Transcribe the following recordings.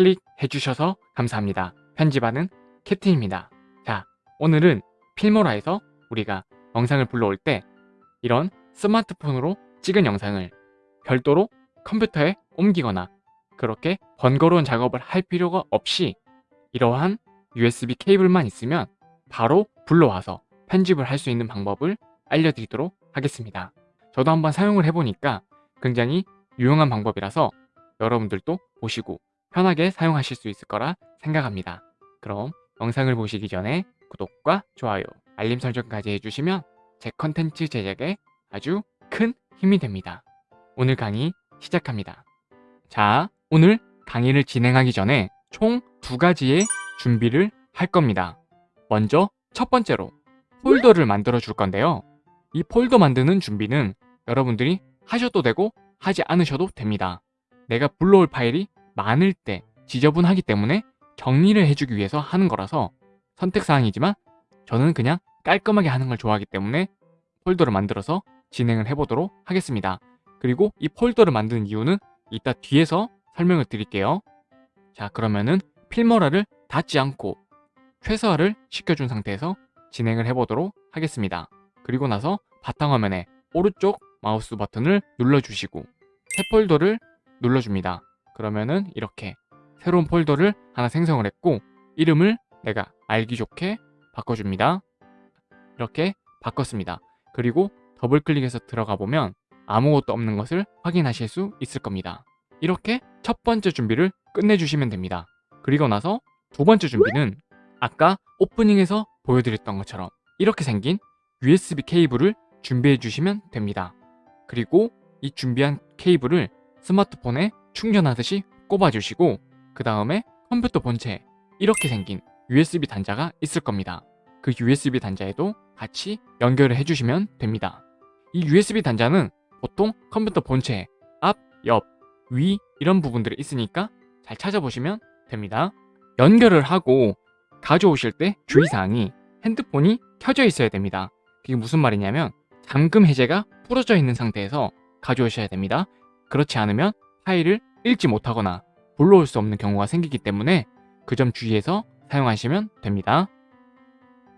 클릭해 주셔서 감사합니다. 편집하는 캡틴입니다. 자, 오늘은 필모라에서 우리가 영상을 불러올 때 이런 스마트폰으로 찍은 영상을 별도로 컴퓨터에 옮기거나 그렇게 번거로운 작업을 할 필요가 없이 이러한 USB 케이블만 있으면 바로 불러와서 편집을 할 수 있는 방법을 알려드리도록 하겠습니다. 저도 한번 사용을 해보니까 굉장히 유용한 방법이라서 여러분들도 보시고 편하게 사용하실 수 있을 거라 생각합니다. 그럼 영상을 보시기 전에 구독과 좋아요, 알림 설정까지 해주시면 제 컨텐츠 제작에 아주 큰 힘이 됩니다. 오늘 강의 시작합니다. 자, 오늘 강의를 진행하기 전에 총 두 가지의 준비를 할 겁니다. 먼저 첫 번째로 폴더를 만들어 줄 건데요. 이 폴더 만드는 준비는 여러분들이 하셔도 되고 하지 않으셔도 됩니다. 내가 불러올 파일이 많을 때 지저분하기 때문에 정리를 해주기 위해서 하는 거라서 선택사항이지만 저는 그냥 깔끔하게 하는 걸 좋아하기 때문에 폴더를 만들어서 진행을 해보도록 하겠습니다. 그리고 이 폴더를 만드는 이유는 이따 뒤에서 설명을 드릴게요. 자 그러면은 필모라를 닫지 않고 최소화를 시켜준 상태에서 진행을 해보도록 하겠습니다. 그리고 나서 바탕화면에 오른쪽 마우스 버튼을 눌러주시고 새 폴더를 눌러줍니다. 그러면은 이렇게 새로운 폴더를 하나 생성을 했고 이름을 내가 알기 좋게 바꿔줍니다. 이렇게 바꿨습니다. 그리고 더블 클릭해서 들어가 보면 아무것도 없는 것을 확인하실 수 있을 겁니다. 이렇게 첫 번째 준비를 끝내주시면 됩니다. 그리고 나서 두 번째 준비는 아까 오프닝에서 보여드렸던 것처럼 이렇게 생긴 USB 케이블을 준비해 주시면 됩니다. 그리고 이 준비한 케이블을 스마트폰에 충전하듯이 꼽아주시고 그 다음에 컴퓨터 본체에 이렇게 생긴 USB 단자가 있을 겁니다. 그 USB 단자에도 같이 연결을 해주시면 됩니다. 이 USB 단자는 보통 컴퓨터 본체 앞, 옆, 위 이런 부분들이 있으니까 잘 찾아보시면 됩니다. 연결을 하고 가져오실 때 주의사항이 핸드폰이 켜져 있어야 됩니다. 그게 무슨 말이냐면 잠금 해제가 부러져 있는 상태에서 가져오셔야 됩니다. 그렇지 않으면 파일을 읽지 못하거나 불러올 수 없는 경우가 생기기 때문에 그 점 주의해서 사용하시면 됩니다.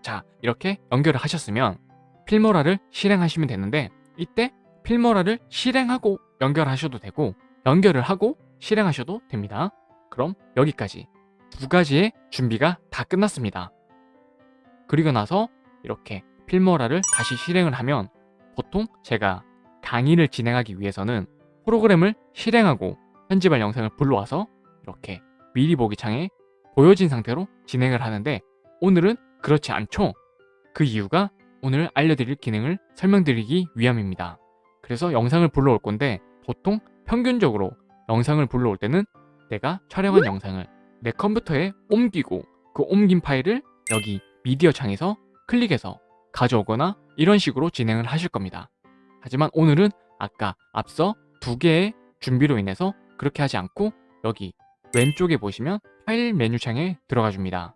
자 이렇게 연결을 하셨으면 필모라를 실행하시면 되는데 이때 필모라를 실행하고 연결하셔도 되고 연결을 하고 실행하셔도 됩니다. 그럼 여기까지 두 가지의 준비가 다 끝났습니다. 그리고 나서 이렇게 필모라를 다시 실행을 하면 보통 제가 강의를 진행하기 위해서는 프로그램을 실행하고 편집할 영상을 불러와서 이렇게 미리 보기 창에 보여진 상태로 진행을 하는데 오늘은 그렇지 않죠? 그 이유가 오늘 알려드릴 기능을 설명드리기 위함입니다. 그래서 영상을 불러올 건데 보통 평균적으로 영상을 불러올 때는 내가 촬영한 영상을 내 컴퓨터에 옮기고 그 옮긴 파일을 여기 미디어 창에서 클릭해서 가져오거나 이런 식으로 진행을 하실 겁니다. 하지만 오늘은 아까 앞서 두 개의 준비로 인해서 그렇게 하지 않고 여기 왼쪽에 보시면 파일 메뉴 창에 들어가 줍니다.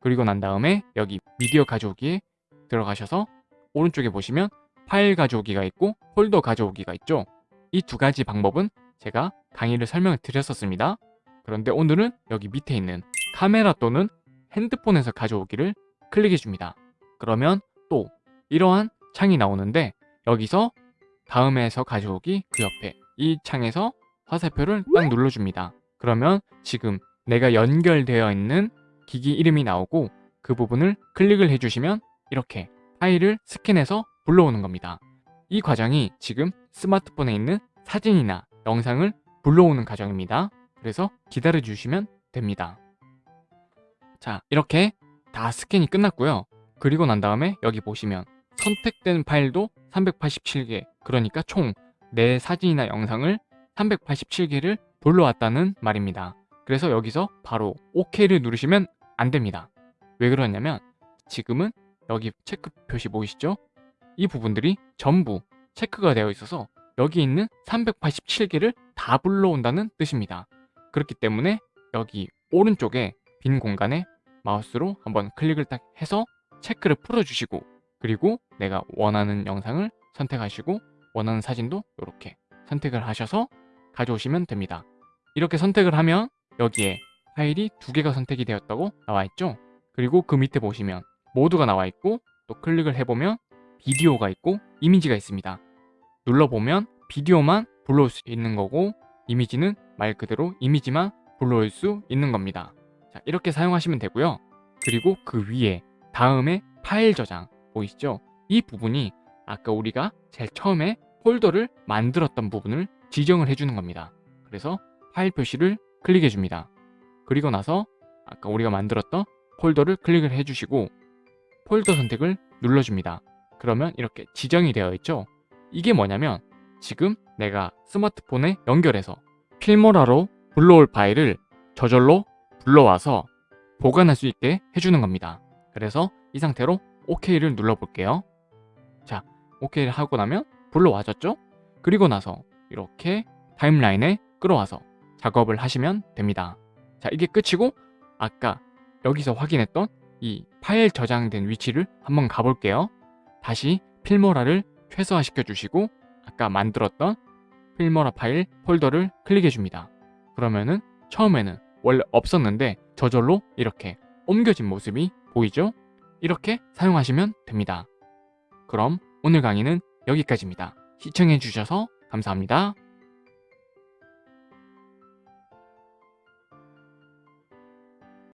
그리고 난 다음에 여기 미디어 가져오기에 들어가셔서 오른쪽에 보시면 파일 가져오기가 있고 폴더 가져오기가 있죠. 이 두 가지 방법은 제가 강의를 설명을 드렸었습니다. 그런데 오늘은 여기 밑에 있는 카메라 또는 핸드폰에서 가져오기를 클릭해 줍니다. 그러면 또 이러한 창이 나오는데 여기서 다음에서 가져오기 그 옆에 이 창에서 화살표를 딱 눌러줍니다. 그러면 지금 내가 연결되어 있는 기기 이름이 나오고 그 부분을 클릭을 해주시면 이렇게 파일을 스캔해서 불러오는 겁니다. 이 과정이 지금 스마트폰에 있는 사진이나 영상을 불러오는 과정입니다. 그래서 기다려 주시면 됩니다. 자 이렇게 다 스캔이 끝났고요. 그리고 난 다음에 여기 보시면 선택된 파일도 387개 그러니까 총 내 사진이나 영상을 387개를 불러왔다는 말입니다. 그래서 여기서 바로 OK를 누르시면 안 됩니다. 왜 그러냐면 지금은 여기 체크 표시 보이시죠? 이 부분들이 전부 체크가 되어 있어서 여기 있는 387개를 다 불러온다는 뜻입니다. 그렇기 때문에 여기 오른쪽에 빈 공간에 마우스로 한번 클릭을 딱 해서 체크를 풀어주시고 그리고 내가 원하는 영상을 선택하시고 원하는 사진도 이렇게 선택을 하셔서 가져오시면 됩니다. 이렇게 선택을 하면 여기에 파일이 두 개가 선택이 되었다고 나와 있죠. 그리고 그 밑에 보시면 모두가 나와 있고 또 클릭을 해보면 비디오가 있고 이미지가 있습니다. 눌러보면 비디오만 불러올 수 있는 거고 이미지는 말 그대로 이미지만 불러올 수 있는 겁니다. 자, 이렇게 사용하시면 되고요. 그리고 그 위에 다음에 파일 저장 보이시죠? 이 부분이 아까 우리가 제일 처음에 폴더를 만들었던 부분을 지정을 해주는 겁니다. 그래서 파일 표시를 클릭해 줍니다. 그리고 나서 아까 우리가 만들었던 폴더를 클릭을 해주시고 폴더 선택을 눌러줍니다. 그러면 이렇게 지정이 되어 있죠? 이게 뭐냐면 지금 내가 스마트폰에 연결해서 필모라로 불러올 파일을 저절로 불러와서 보관할 수 있게 해주는 겁니다. 그래서 이 상태로 OK를 눌러볼게요. 자, OK를 하고 나면 불러와졌죠? 그리고 나서 이렇게 타임라인에 끌어와서 작업을 하시면 됩니다. 자, 이게 끝이고 아까 여기서 확인했던 이 파일 저장된 위치를 한번 가볼게요. 다시 필모라를 최소화시켜 주시고 아까 만들었던 필모라 파일 폴더를 클릭해 줍니다. 그러면은 처음에는 원래 없었는데 저절로 이렇게 옮겨진 모습이 보이죠? 이렇게 사용하시면 됩니다. 그럼 오늘 강의는 여기까지입니다. 시청해 주셔서 감사합니다.